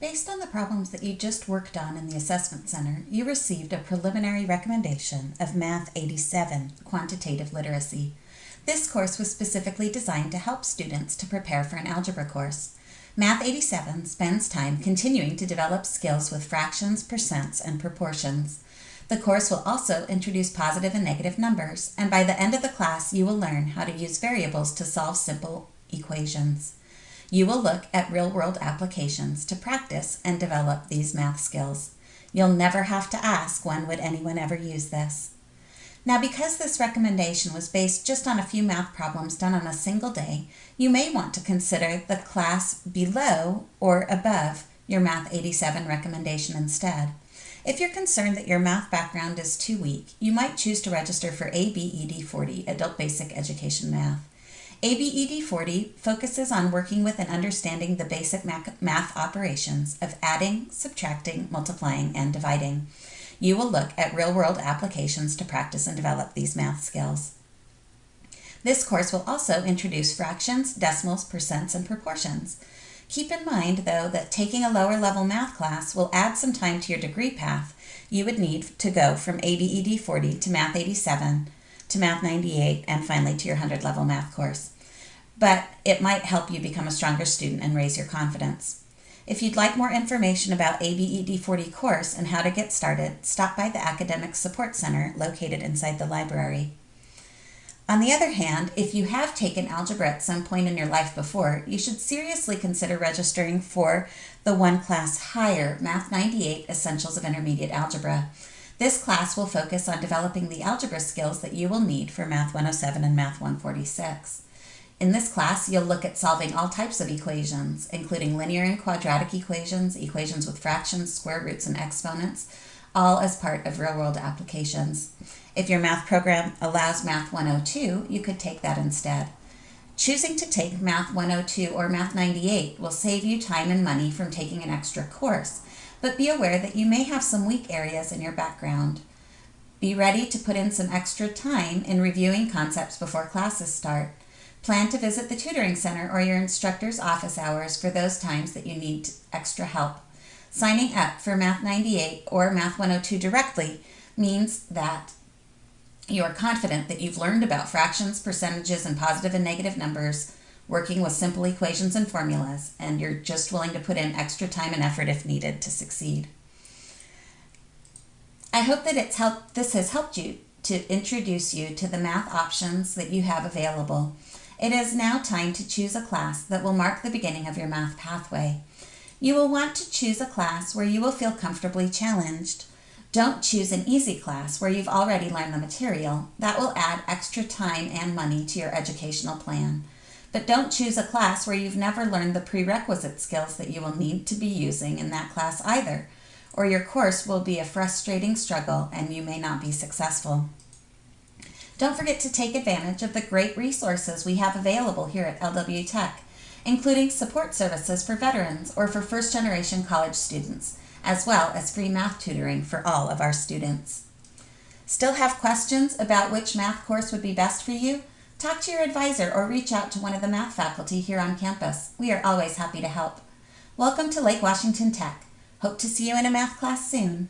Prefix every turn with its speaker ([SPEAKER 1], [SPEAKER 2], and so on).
[SPEAKER 1] Based on the problems that you just worked on in the Assessment Center, you received a preliminary recommendation of Math 87, Quantitative Literacy. This course was specifically designed to help students to prepare for an algebra course. Math 87 spends time continuing to develop skills with fractions, percents, and proportions. The course will also introduce positive and negative numbers, and by the end of the class, you will learn how to use variables to solve simple equations. You will look at real world applications to practice and develop these math skills. You'll never have to ask when would anyone ever use this. Now, because this recommendation was based just on a few math problems done on a single day, you may want to consider the class below or above your Math 87 recommendation instead. If you're concerned that your math background is too weak, you might choose to register for ABED 40, Adult Basic Education Math. ABED 40 focuses on working with and understanding the basic math operations of adding, subtracting, multiplying, and dividing. You will look at real world applications to practice and develop these math skills. This course will also introduce fractions, decimals, percents, and proportions. Keep in mind, though, that taking a lower level math class will add some time to your degree path you would need to go from ABED 40 to Math 87 to Math 98, and finally to your 100 level math course. But it might help you become a stronger student and raise your confidence. If you'd like more information about ABED 40 course and how to get started, stop by the Academic Support Center located inside the library. On the other hand, if you have taken algebra at some point in your life before, you should seriously consider registering for the one class higher Math 98 Essentials of Intermediate Algebra. This class will focus on developing the algebra skills that you will need for Math 107 and Math 146. In this class, you'll look at solving all types of equations, including linear and quadratic equations, equations with fractions, square roots, and exponents, all as part of real-world applications. If your math program allows Math 102, you could take that instead. Choosing to take Math 102 or Math 98 will save you time and money from taking an extra course, but be aware that you may have some weak areas in your background. Be ready to put in some extra time in reviewing concepts before classes start. Plan to visit the tutoring center or your instructor's office hours for those times that you need extra help. Signing up for Math 98 or Math 102 directly means that you are confident that you've learned about fractions, percentages, and positive and negative numbers, working with simple equations and formulas, and you're just willing to put in extra time and effort if needed to succeed. I hope that it's helped, this has helped you to introduce you to the math options that you have available. It is now time to choose a class that will mark the beginning of your math pathway. You will want to choose a class where you will feel comfortably challenged. Don't choose an easy class where you've already learned the material. That will add extra time and money to your educational plan. But don't choose a class where you've never learned the prerequisite skills that you will need to be using in that class either, or your course will be a frustrating struggle and you may not be successful. Don't forget to take advantage of the great resources we have available here at LW Tech, including support services for veterans or for first generation college students, as well as free math tutoring for all of our students. Still have questions about which math course would be best for you? Talk to your advisor or reach out to one of the math faculty here on campus. We are always happy to help. Welcome to Lake Washington Tech. Hope to see you in a math class soon.